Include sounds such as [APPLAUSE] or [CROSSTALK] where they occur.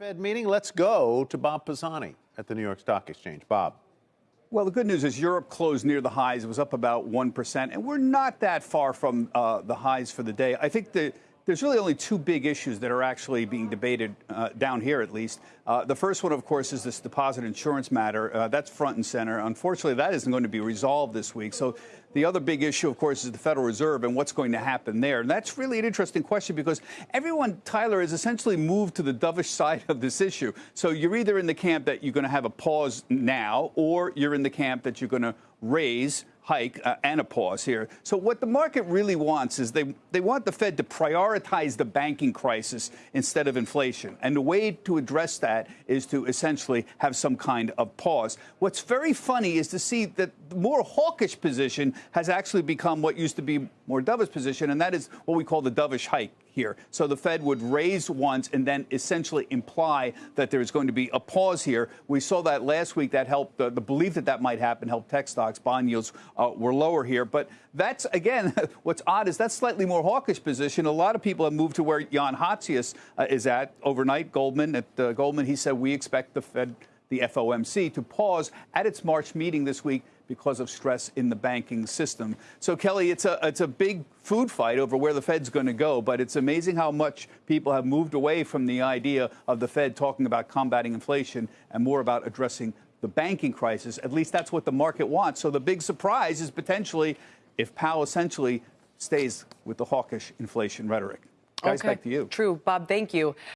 Fed meeting. Let's go to Bob Pisani at the New York Stock Exchange. Bob. Well, the good news is Europe closed near the highs. It was up about 1%, and we're not that far from uh, the highs for the day. I think the there's really only two big issues that are actually being debated uh, down here, at least. Uh, the first one, of course, is this deposit insurance matter. Uh, that's front and center. Unfortunately, that isn't going to be resolved this week. So the other big issue, of course, is the Federal Reserve and what's going to happen there. And that's really an interesting question because everyone, Tyler, has essentially moved to the dovish [LAUGHS] side of this issue. So you're either in the camp that you're going to have a pause now, or you're in the camp that you're going to raise hike uh, and a pause here. So what the market really wants is they they want the Fed to prioritize the banking crisis instead of inflation. And the way to address that is to essentially have some kind of pause. What's very funny is to see that the more hawkish position has actually become what used to be more dovish position, and that is what we call the dovish hike here. So the Fed would raise once and then essentially imply that there is going to be a pause here. We saw that last week. That helped the, the belief that that might happen helped tech stocks. Bond yields uh, were lower here. But that's, again, [LAUGHS] what's odd is that's slightly more hawkish position. A lot of people have moved to where Jan Hatzius uh, is at overnight. Goldman, at uh, Goldman, he said, we expect the Fed, the FOMC, to pause at its March meeting this week because of stress in the banking system. So, Kelly, it's a, it's a big food fight over where the Fed's going to go, but it's amazing how much people have moved away from the idea of the Fed talking about combating inflation and more about addressing the banking crisis. At least that's what the market wants. So the big surprise is potentially if Powell essentially stays with the hawkish inflation rhetoric. Guys, okay. back to you. True. Bob, thank you.